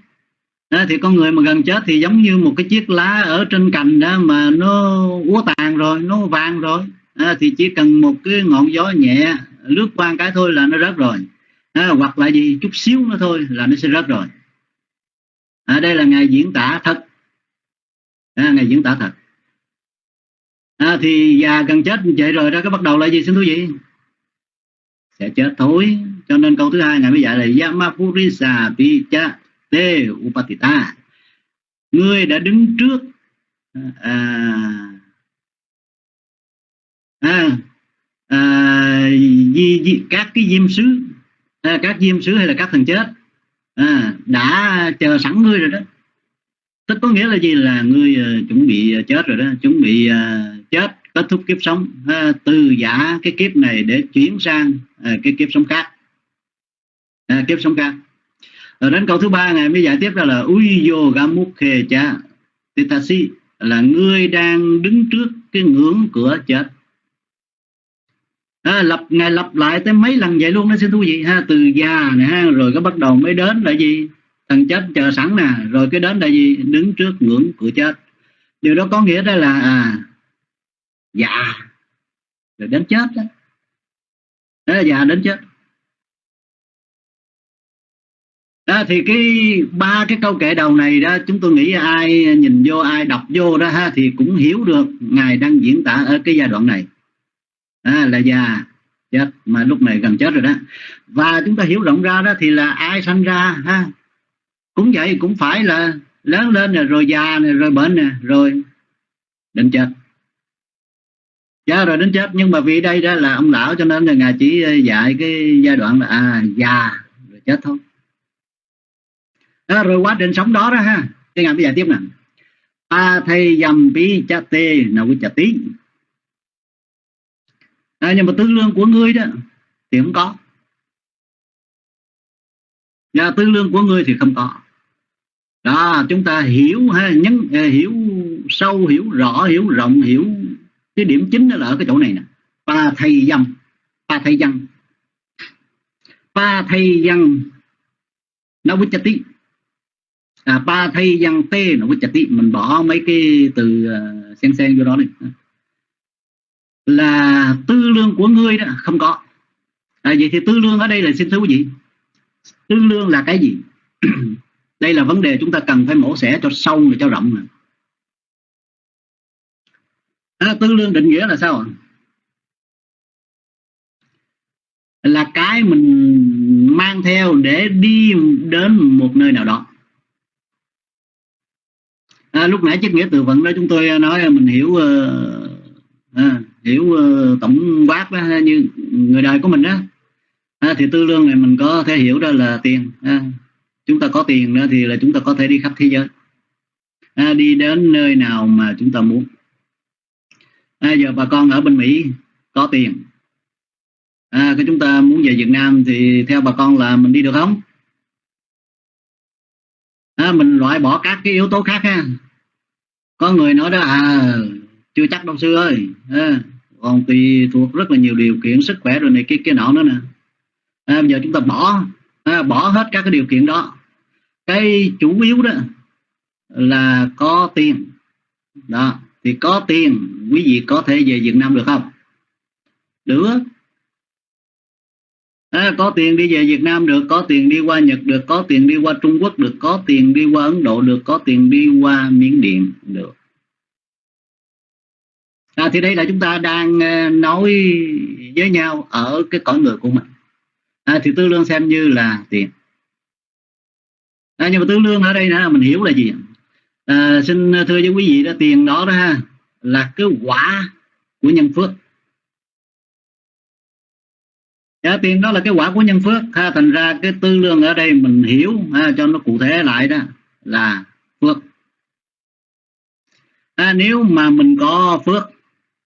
À, thì con người mà gần chết thì giống như một cái chiếc lá ở trên cành đó mà nó úa tàn rồi nó vàng rồi. À, thì chỉ cần một cái ngọn gió nhẹ lướt qua cái thôi là nó rớt rồi. À, hoặc là gì chút xíu nó thôi là nó sẽ rớt rồi. À, đây là ngài diễn tả thật. À, ngài diễn tả thật. À, thì già gần chết vậy rồi đó cái bắt đầu là gì xin thú vị? Sẽ chết thôi. Cho nên câu thứ hai ngài mới dạy là Yamapurisa Picha Te Upatita. Ngươi đã đứng trước à, à, à, di, di, các cái diêm sứ à, các diêm sứ hay là các thần chết à, đã chờ sẵn ngươi rồi đó. Tức có nghĩa là gì? Là ngươi uh, chuẩn bị uh, chết rồi đó. Chuẩn bị uh, chết kết thúc kiếp sống từ giả cái kiếp này để chuyển sang à, cái kiếp sống khác. À, kiếp sống khác. Rồi đến câu thứ ba ngày mới giải tiếp ra là uyo gamukhe cha titasi là ngươi đang đứng trước cái ngưỡng cửa chết. À, lập ngày lặp lại tới mấy lần vậy luôn đó xin thú vị. Ha từ già này ha rồi cái bắt đầu mới đến là gì? Thằng chết chờ sẵn nè rồi cái đến là gì? Đứng trước ngưỡng cửa chết. Điều đó có nghĩa đó là à già rồi đến chết đó, đó già dạ, đến chết. Đó thì cái ba cái câu kệ đầu này đó chúng tôi nghĩ ai nhìn vô ai đọc vô đó ha thì cũng hiểu được ngài đang diễn tả ở cái giai đoạn này. À, là già chết mà lúc này gần chết rồi đó. Và chúng ta hiểu rộng ra đó thì là ai sanh ra ha? Cũng vậy cũng phải là lớn lên rồi, rồi già này rồi bệnh rồi định chết. Dạ rồi đến chết. Nhưng mà vì đây đó là ông lão cho nên là ngài chỉ ờ, dạy cái giai đoạn là à già rồi chết thôi. Đó, rồi quá trình sống đó đó ha. Cái ngài bây giờ tiếp nè. A thay dầm pi cha tê nào quý cha tí à, nhưng mà tư lương của ngươi đó thì không có. Dạ, Và tư lương của ngươi thì không có. Đó chúng ta hiểu ha nhấn ờ, hiểu sâu hiểu rõ hiểu rộng hiểu cái điểm chính nó là ở cái chỗ này nè. Pa thầy dâm pa thầy dân pa thầy dân nó với tí à, pa thầy dân tê nó với tí mình bỏ mấy cái từ uh, sen sen vô đó này là tư lương của ngươi đó không có. À, vậy thì tư lương ở đây là xin thưa quý vị tư lương là cái gì? Đây là vấn đề chúng ta cần phải mổ xẻ cho sâu và cho rộng này. À, tư lương định nghĩa là sao ạ? Là cái mình mang theo để đi đến một nơi nào đó. À, lúc nãy chiếc nghĩa từ vựng đó chúng tôi nói mình hiểu uh, à, hiểu uh, tổng quát đó, như người đời của mình đó. À, thì tư lương này mình có thể hiểu đó là tiền. À, chúng ta có tiền đó thì là chúng ta có thể đi khắp thế giới. À, đi đến nơi nào mà chúng ta muốn à, giờ bà con ở bên Mỹ có tiền. À, cái chúng ta muốn về Việt Nam thì theo bà con là mình đi được không? À, mình loại bỏ các cái yếu tố khác ha. Có người nói đó à chưa chắc đâu sư ơi. À, còn tùy thuộc rất là nhiều điều kiện sức khỏe rồi này kia kia nọ nữa nè. À, bây giờ chúng ta bỏ à, bỏ hết các cái điều kiện đó. Cái chủ yếu đó là có tiền. Đó thì có tiền quý vị có thể về Việt Nam được không? Được. À, có tiền đi về Việt Nam được có tiền đi qua Nhật được có tiền đi qua Trung Quốc được có tiền đi qua Ấn Độ được có tiền đi qua Miến Điện được. À, thì đây là chúng ta đang ờ, nói với nhau ở cái cõi người của mình. À, thì tư lương xem như là tiền. À, nhưng mà tư lương ở đây là mình hiểu là gì à, xin à, thưa với quý vị đó tiền đó đó ha là cái quả của nhân phước. Dạ, tiền đó là cái quả của nhân phước. Ha thành ra cái tư lương ở đây mình hiểu ha, cho nó cụ thể lại đó là phước. À, nếu mà mình có phước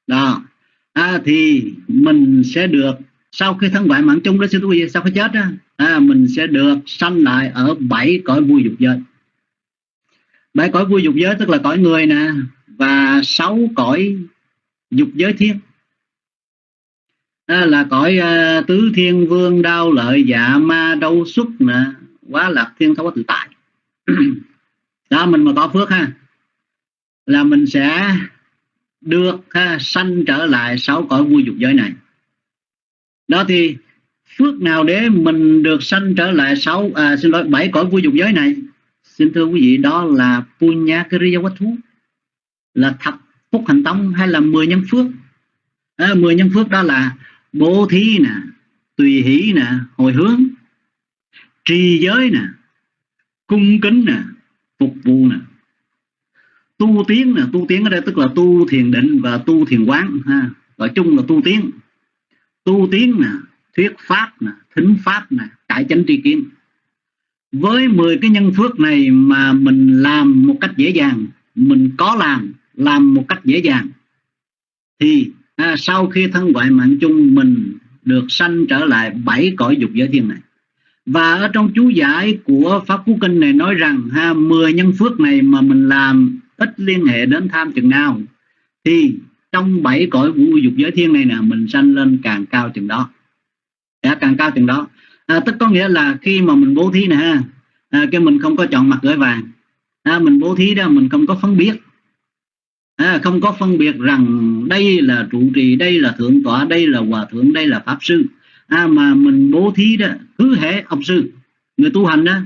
đó à, thì mình sẽ được sau khi thân ngoại mạng chung đó sư quý vị sau khi chết đó, à, mình sẽ được sanh lại ở bảy cõi vui dục giới bảy cõi vui dục giới tức là cõi người nè và sáu cõi dục giới thiên. Đó là cõi uh, tứ thiên vương đau lợi dạ ma đâu xuất nè quá lạc thiên thấu tự tại. Đó mình mà có phước ha là mình sẽ được ha, sanh trở lại sáu cõi vui dục giới này. Đó thì phước nào để mình được sanh trở lại sáu à, xin lỗi bảy cõi vui dục giới này? Xin thưa quý vị đó là punya kriya thú là thập phúc hành tông hay là mười nhân phước? À, mười nhân phước đó là bố thí nè tùy hỷ nè hồi hướng trì giới nè cung kính nè phục vụ nè. Tu tiến nè tu tiến ở đây tức là tu thiền định và tu thiền quán ha. Gọi chung là tu tiến. Tu tiến nè thuyết pháp nè thính pháp nè cải chánh tri kiến với 10 cái nhân phước này mà mình làm một cách dễ dàng mình có làm làm một cách dễ dàng thì à, sau khi thân ngoại mạng chung mình được sanh trở lại bảy cõi dục giới thiên này. Và ở trong chú giải của pháp cú kinh này nói rằng ha 10 nhân phước này mà mình làm ít liên hệ đến tham chừng nào thì trong bảy cõi vũ dục giới thiên này nè mình sanh lên càng cao chừng đó. Đã càng cao chừng đó à, tức có nghĩa là khi mà mình bố thí nè ha à, cái mình không có chọn mặt gửi vàng. À, mình bố thí đó mình không có phân biệt. À, không có phân biệt rằng đây là trụ trì đây là thượng tọa đây là hòa thượng đây là pháp sư. À, mà mình bố thí đó cứ hệ ông sư người tu hành đó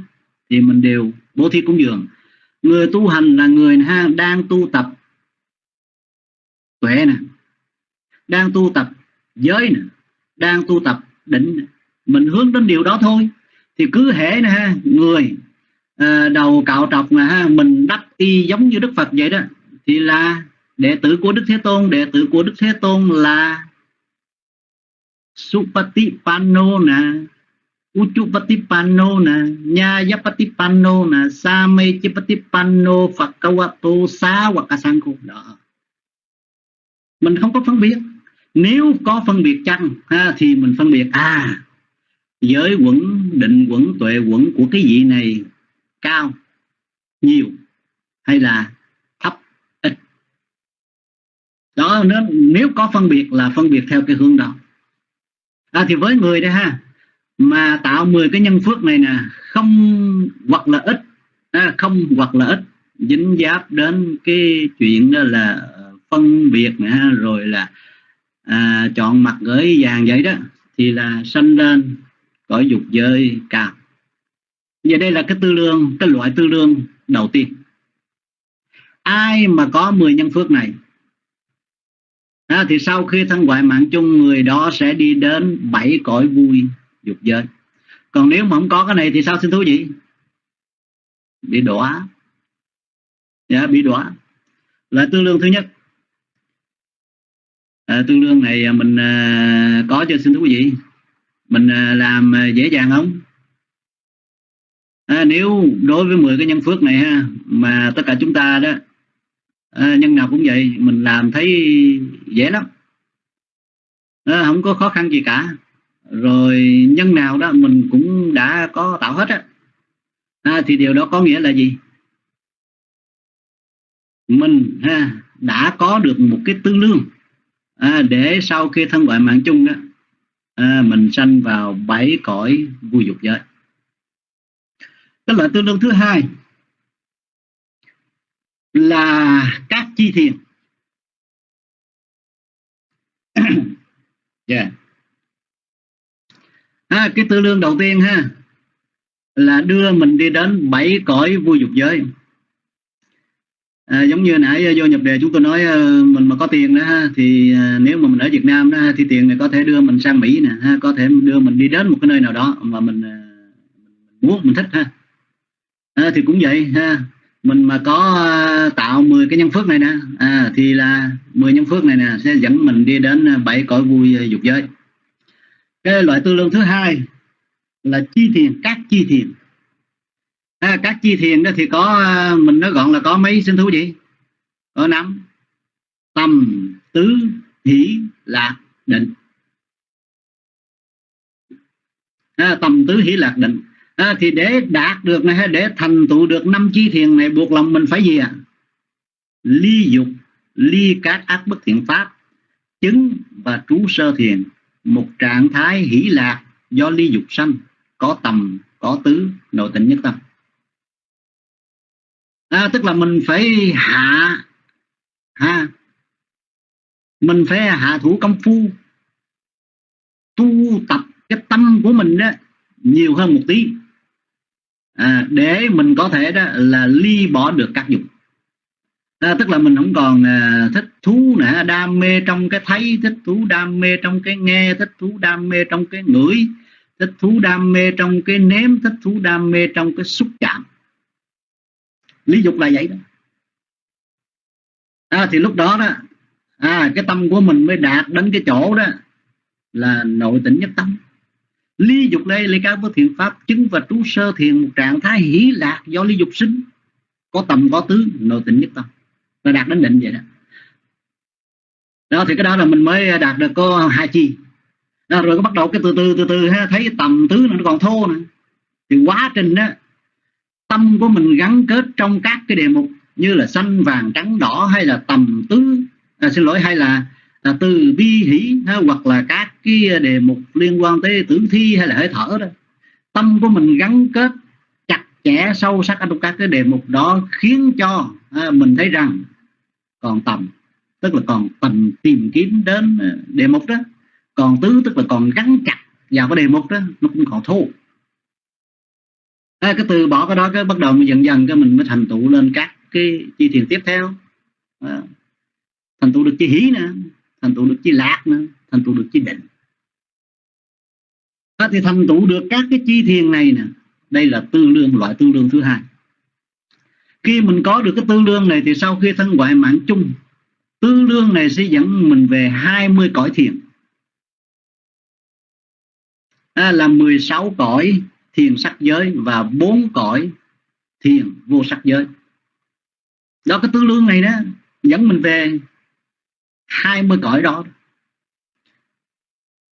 thì mình đều bố thí cúng dường. Người tu hành là người ha đang tu tập tuệ nè đang tu tập giới nè đang tu tập định mình hướng đến điều đó thôi. Thì cứ hệ nè ha người à, đầu cạo trọc nè ha mình đắp y giống như đức phật vậy đó thì là đệ tử của đức thế tôn. Đệ tử của đức thế tôn là supatipanno nè Uchupatipanno nè Nyayapatipanno nè Samechipatipanno Phật Kawato Xá hoặc đó. Mình không có phân biệt. Nếu có phân biệt chăng ha, thì mình phân biệt à giới quẩn định quẩn tuệ quẩn của cái vị này cao nhiều hay là thấp ít? Đó nếu, nếu có phân biệt là phân biệt theo cái hướng đó. À, thì với người đây ha mà tạo 10 cái nhân phước này nè không hoặc là ít à, không hoặc là ít dính giáp đến cái chuyện đó là phân biệt nè rồi là à, chọn mặt gửi vàng vậy đó thì là sanh lên cõi dục giới cao. Vậy đây là cái tư lương cái loại tư lương đầu tiên. Ai mà có 10 nhân phước này à, thì sau khi thân ngoại mạng chung người đó sẽ đi đến bảy cõi vui dục giới. Còn nếu mà không có cái này thì sao xin thú vị? Bị đọa. Dạ bị đọa. Là tư lương thứ nhất. À, tư lương này mình à, có cho xin thú vị mình à, làm à, dễ dàng không? À, nếu đối với 10 cái nhân phước này ha mà tất cả chúng ta đó à, nhân nào cũng vậy mình làm thấy dễ lắm. À, không có khó khăn gì cả. Rồi nhân nào đó mình cũng đã có tạo hết á. À, thì điều đó có nghĩa là gì? Mình ha, đã có được một cái tư lương. À, để sau khi thân gọi mạng chung đó à, mình sanh vào bảy cõi vui dục giới. Cái loại tương đương thứ hai là các chi thiền. Yeah. à, cái tư lương đầu tiên ha là đưa mình đi đến bảy cõi vui dục giới à, giống như nãy ờ, vô nhập đề chúng tôi nói ờ, mình mà có tiền đó ha thì ờ, nếu mà mình ở Việt Nam đó thì tiền này có thể đưa mình sang Mỹ nè ha có thể đưa mình đi đến một cái nơi nào đó mà mình, muốn mình thích ha. À, thì cũng vậy ha mình mà có tạo 10 cái nhân phước này nè à, thì là 10 nhân phước này nè sẽ dẫn mình đi đến bảy cõi vui dục giới. Cái loại tư lương thứ hai là chi thiền các chi thiền à, các chi thiền đó thì có à, mình nói gọn là có mấy sinh thú gì có năm tâm tứ hỷ lạc định. À, tâm tứ hỷ lạc định. À, thì để đạt được này hay để thành tựu được năm chi thiền này buộc lòng mình phải gì à ly dục ly các ác bất thiện pháp chứng và trú sơ thiền. Một trạng thái hỷ lạc do ly dục sanh có tầm có tứ nội tịnh nhất tâm à, tức là mình phải hạ ha mình phải hạ thủ công phu tu tập cái tâm của mình đó nhiều hơn một tí. À, để mình có thể đó là ly bỏ được các dục. À, tức là mình không còn à, thích thú nữa đam mê trong cái thấy thích thú đam mê trong cái nghe thích thú đam mê trong cái ngửi thích thú đam mê trong cái nếm thích thú đam mê trong cái xúc chạm lý dục là vậy đó. À, thì lúc đó đó à, cái tâm của mình mới đạt đến cái chỗ đó là nội tỉnh nhất tâm. Lý dục đây lấy cao với thiện pháp chứng và trú sơ thiền một trạng thái hỷ lạc do lý dục sinh. Có tầm có tứ nội tỉnh nhất tâm. Là đạt đến định vậy đó. Đó thì cái đó là mình mới đạt được có hai chi. Đó, rồi có bắt đầu cái từ từ từ từ ha, thấy tầm tứ nó còn thô nữa, thì quá trình đó tâm của mình gắn kết trong các cái đề mục như là xanh vàng trắng đỏ hay là tầm tứ à, xin lỗi hay là à, từ bi hỷ ha, hoặc là các cái đề mục liên quan tới tử thi hay là hơi thở đó. Tâm của mình gắn kết chặt chẽ sâu sắc trong các cái đề mục đó khiến cho à, mình thấy rằng còn tầm tức là còn tầm tìm kiếm đến à, đề mục đó. Còn tứ tức là còn gắn chặt vào cái đề mục đó nó cũng còn thô à, cái từ bỏ cái đó cái bắt đầu mình dần dần cái mình mới thành tựu lên các cái chi thiền tiếp theo. À, thành tựu được chi hí nữa thành tựu được chi lạc nữa thành tựu được chi định. À, thì thành tựu được các cái chi thiền này nè đây là tương đương loại tương đương thứ hai. Khi mình có được cái tương đương này thì sau khi thân ngoại mạng chung tương đương này sẽ dẫn mình về 20 cõi thiền. À, là 16 cõi thiền sắc giới và bốn cõi thiền vô sắc giới. Đó cái tư lương này đó dẫn mình về 20 cõi đó.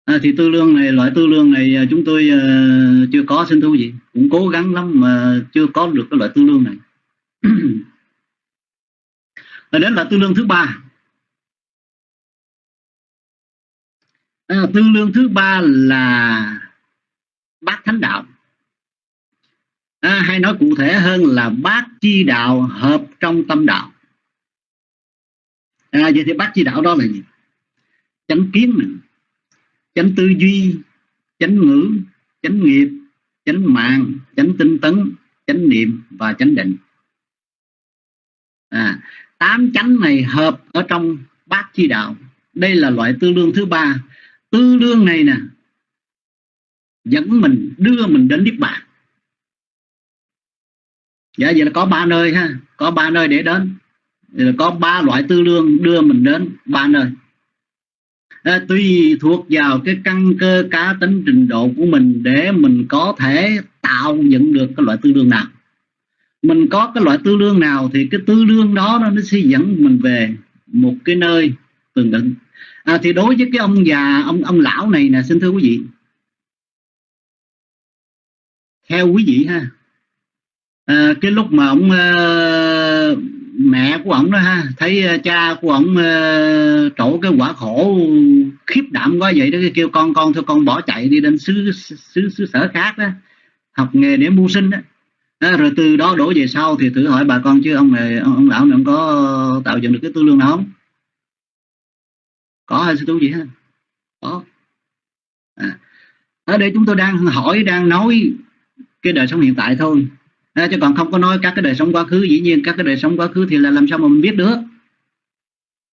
À, thì tư lương này loại tư lương này à, chúng tôi uh, chưa có xin thú gì cũng cố gắng lắm mà chưa có được cái loại tư lương này. Và đến là tư lương thứ ba. À, tư lương thứ ba là bát thánh đạo à, hay nói cụ thể hơn là bát chi đạo hợp trong tâm đạo. À, vậy thì bát chi đạo đó là gì? Chánh kiến này, chánh tư duy chánh ngữ chánh nghiệp chánh mạng chánh tinh tấn chánh niệm và chánh định. À, tám chánh này hợp ở trong bát chi đạo. Đây là loại tư lương thứ ba. Tư lương này nè dẫn mình đưa mình đến niết bàn dạ vậy là có ba nơi ha. Có ba nơi để đến. Có ba loại tư lương đưa mình đến ba nơi. À, tùy thuộc vào cái căn cơ cá tính trình độ của mình để mình có thể tạo dựng được cái loại tư lương nào. Mình có cái loại tư lương nào thì cái tư lương đó nó sẽ dẫn mình về một cái nơi tương định à, thì đối với cái ông già ông ông lão này nè xin thưa quý vị. Theo quý vị ha à, cái lúc mà ông à, mẹ của ông đó ha thấy ờ, cha của ông à, trổ cái quả khổ khiếp đảm quá vậy đó kêu con con thôi con bỏ chạy đi đến xứ xứ xứ sở khác đó học nghề để mưu sinh đó. À, rồi từ đó đổ về sau thì thử hỏi bà con chứ ông này ông, ông lão này ông có tạo dựng được cái tư lương nào không? Có hay sư tu gì hết có. À. ở đây chúng tôi đang hỏi đang nói cái đời sống hiện tại thôi à, chứ còn không có nói các cái đời sống quá khứ dĩ nhiên các cái đời sống quá khứ thì là làm sao mà mình biết được?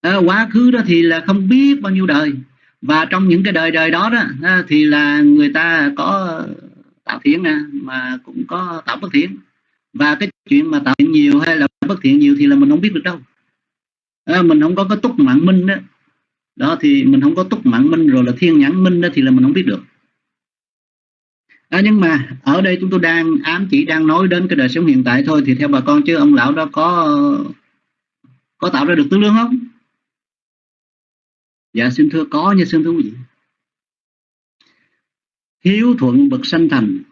À, quá khứ đó thì là không biết bao nhiêu đời. Và trong những cái đời đời đó đó à, thì là người ta có tạo thiện nè mà cũng có tạo bất thiện. Và cái chuyện mà tạo thiện nhiều hay là bất thiện nhiều thì là mình không biết được đâu. À, mình không có cái túc mạng minh đó đó thì mình không có túc mạng minh rồi là thiên nhãn minh đó thì là mình không biết được à, nhưng mà ở đây chúng tôi đang ám chỉ đang nói đến cái đời sống hiện tại thôi thì theo bà con chứ ông lão đó có có tạo ra được tương lương không? Dạ xin thưa có nha xin thưa quý vị. Hiếu thuận bậc sanh thành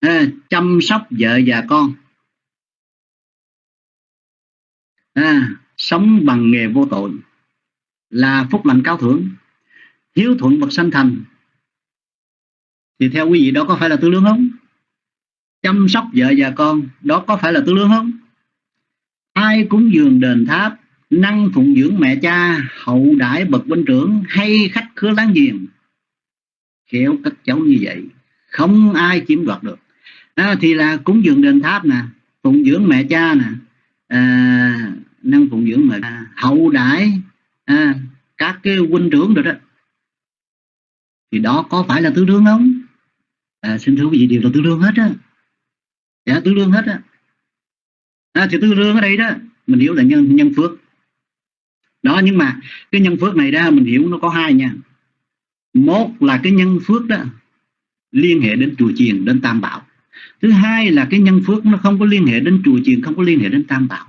à, chăm sóc vợ và con. À, sống bằng nghề vô tội là phúc lành cao thưởng hiếu thuận bậc sanh thành thì theo quý vị đó có phải là tư lương không? Chăm sóc vợ và con đó có phải là tư lương không? Ai cúng dường đền tháp năng phụng dưỡng mẹ cha hậu đãi bậc huynh trưởng hay khách khứa láng giềng? Khéo các cháu như vậy không ai chiếm đoạt được. À, thì là cúng dường đền tháp nè phụng dưỡng mẹ cha nè à, năng phụng dưỡng mẹ hậu đãi à, các cái huynh trưởng rồi đó. Thì đó có phải là tư lương không? À, xin thưa quý vị đều là tư lương hết á. Dạ tư lương hết á. À, thì tư lương ở đây đó mình hiểu là nhân nhân phước. Đó nhưng mà cái nhân phước này ra mình hiểu nó có hai nha. Một là cái nhân phước đó liên hệ đến chùa chiền đến tam bảo. Thứ hai là cái nhân phước nó không có liên hệ đến chùa chiền không có liên hệ đến tam bảo.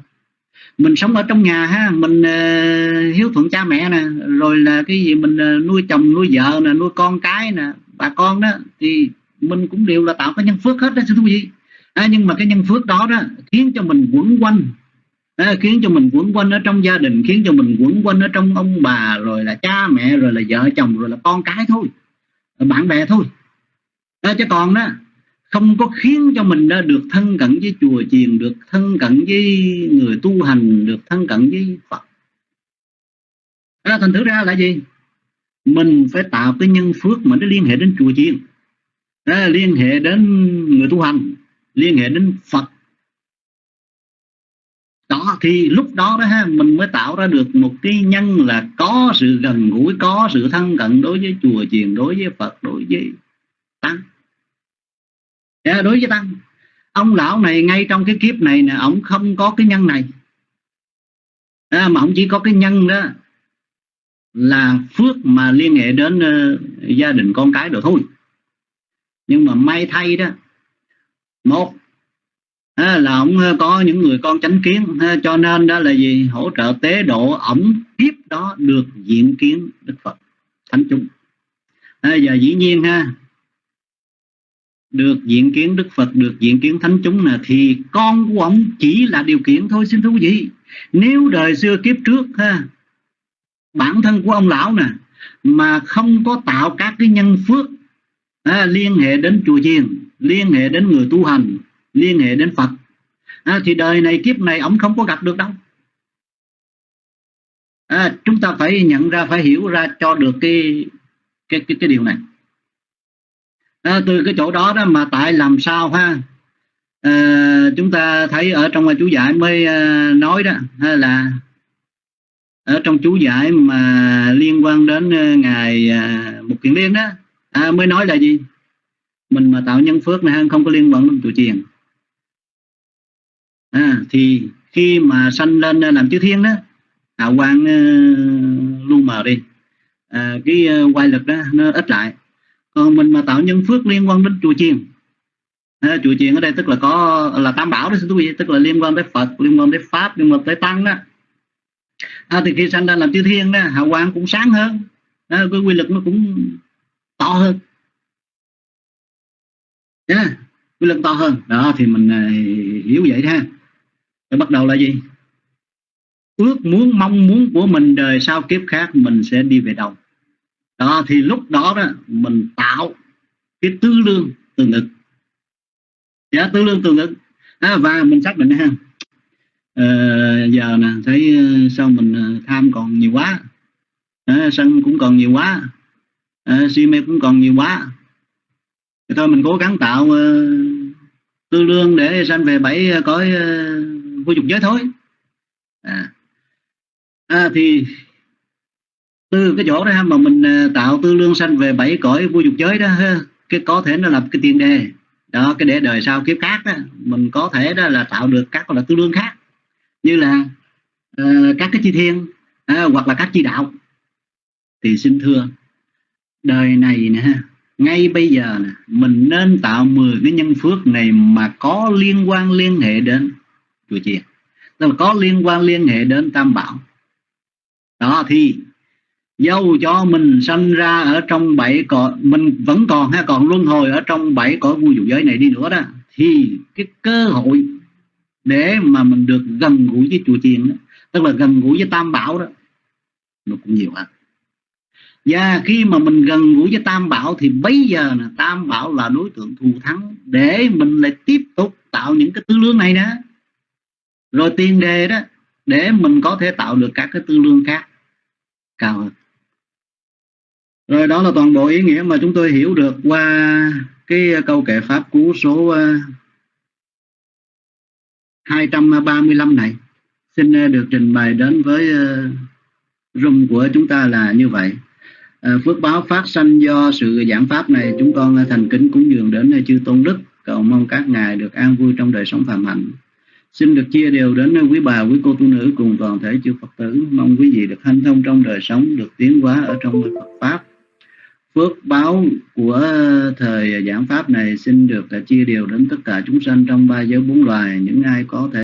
Mình sống ở trong nhà ha mình uh, hiếu thuận cha mẹ nè rồi là cái gì mình uh, nuôi chồng nuôi vợ nè nuôi con cái nè bà con đó thì mình cũng đều là tạo cái nhân phước hết đó xin thú vị. À, nhưng mà cái nhân phước đó đó khiến cho mình quẩn quanh. À, khiến cho mình quẩn quanh ở trong gia đình khiến cho mình quẩn quanh ở trong ông bà rồi là cha mẹ rồi là vợ chồng rồi là con cái thôi. Bạn bè thôi. À, chứ còn đó không có khiến cho mình đó được thân cận với chùa chiền được thân cận với người tu hành được thân cận với Phật. À, thành thử ra là gì? Mình phải tạo cái nhân phước mà nó liên hệ đến chùa chiền à, liên hệ đến người tu hành liên hệ đến Phật. Đó thì lúc đó đó ha mình mới tạo ra được một cái nhân là có sự gần gũi có sự thân cận đối với chùa chiền đối với Phật đối với tăng. À, đối với tăng. Ông lão này ngay trong cái kiếp này nè ông không có cái nhân này. À, mà ông chỉ có cái nhân đó là phước mà liên hệ đến uh, gia đình con cái rồi thôi nhưng mà may thay đó một là ông có những người con chánh kiến cho nên đó là gì hỗ trợ tế độ ổng kiếp đó được diện kiến đức phật thánh chúng. À, giờ dĩ nhiên ha được diện kiến đức phật được diện kiến thánh chúng nè thì con của ông chỉ là điều kiện thôi xin thưa quý vị. Nếu đời xưa kiếp trước ha bản thân của ông lão nè mà không có tạo các cái nhân phước à, liên hệ đến chùa chiền liên hệ đến người tu hành liên hệ đến Phật. À, thì đời này kiếp này ông không có gặp được đâu. À, chúng ta phải nhận ra phải hiểu ra cho được cái cái cái, cái điều này. À, từ cái chỗ đó đó mà tại làm sao ha? À, chúng ta thấy ở trong chú giải mới à, nói đó hay là ở trong chú giải mà liên quan đến à, ngày à, một kiện liên đó à, mới nói là gì? Mình mà tạo nhân phước này không có liên quan đến tụi chiền à? à, thì khi mà sanh lên à, làm chư thiên đó hào quang uh, à, lu mờ đi. À, cái uh, quay lực đó nó ít lại. Còn mình mà tạo nhân phước liên quan đến chùa chiền à, chùa chiền ở đây tức là có là tam bảo đó quý vị tức là liên quan tới phật liên quan tới pháp liên quan tới tăng đó. À, thì khi sanh ra làm chư thiên đó hào quang cũng sáng hơn. À, cái quy lực nó cũng to hơn. Yeah, quy lực to hơn. Đó thì mình à, hiểu vậy ha. Rồi bắt đầu là gì? Ước muốn mong muốn của mình đời sau kiếp khác mình sẽ đi về đâu? Đó thì lúc đó đó mình tạo cái tư lương từ ngực. Dạ tư lương từ ngực. À, và mình xác định ha. À, giờ nè thấy ờ, sao mình ờ, tham còn nhiều quá. À, sân cũng còn nhiều quá à, si mê cũng còn nhiều quá. Thì thôi mình cố gắng tạo uh, tư lương để sanh về bảy ờ, cõi uh, vô dục giới thôi. À, à, thì từ cái chỗ đó mà mình tạo tư lương sanh về bảy cõi vô dục giới đó cái có thể nó là cái tiền đề đó cái để đời sau kiếp khác đó mình có thể đó là tạo được các là tư lương khác. Như là uh, các cái chi thiên uh, hoặc là các chi đạo. Thì xin thưa đời này nè. Ngay bây giờ nè mình nên tạo 10 cái nhân phước này mà có liên quan liên hệ đến chùa chiền. Tức là có liên quan liên hệ đến tam bảo. Đó thì dâu cho mình sanh ra ở trong bảy cõi mình vẫn còn ha còn luân hồi ở trong bảy cõi vui dục giới này đi nữa đó. Thì cái cơ hội để mà mình được gần gũi với chùa chiền đó, tức là gần gũi với tam bảo đó nó cũng nhiều hơn và khi mà mình gần gũi với tam bảo thì bây giờ là tam bảo là đối tượng thù thắng để mình lại tiếp tục tạo những cái tư lương này đó rồi tiền đề đó, để mình có thể tạo được các cái tư lương khác cao hơn rồi đó là toàn bộ ý nghĩa mà chúng tôi hiểu được qua cái câu kệ pháp cú số ờ, 235 này. Xin ờ, được trình bày đến với ờ, room của chúng ta là như vậy. À, phước báo phát sanh do sự giảng pháp này chúng con à, thành kính cúng dường đến à, chư tôn đức cầu mong các ngài được an vui trong đời sống phạm hạnh. Xin được chia đều đến quý bà, quý cô tu nữ cùng toàn thể chư Phật tử. Mong quý vị được hanh thông trong đời sống, được tiến hóa ở trong Phật Pháp phước báo của thời giảng pháp này xin được chia đều đến tất cả chúng sanh trong ba giới bốn loài những ai có thể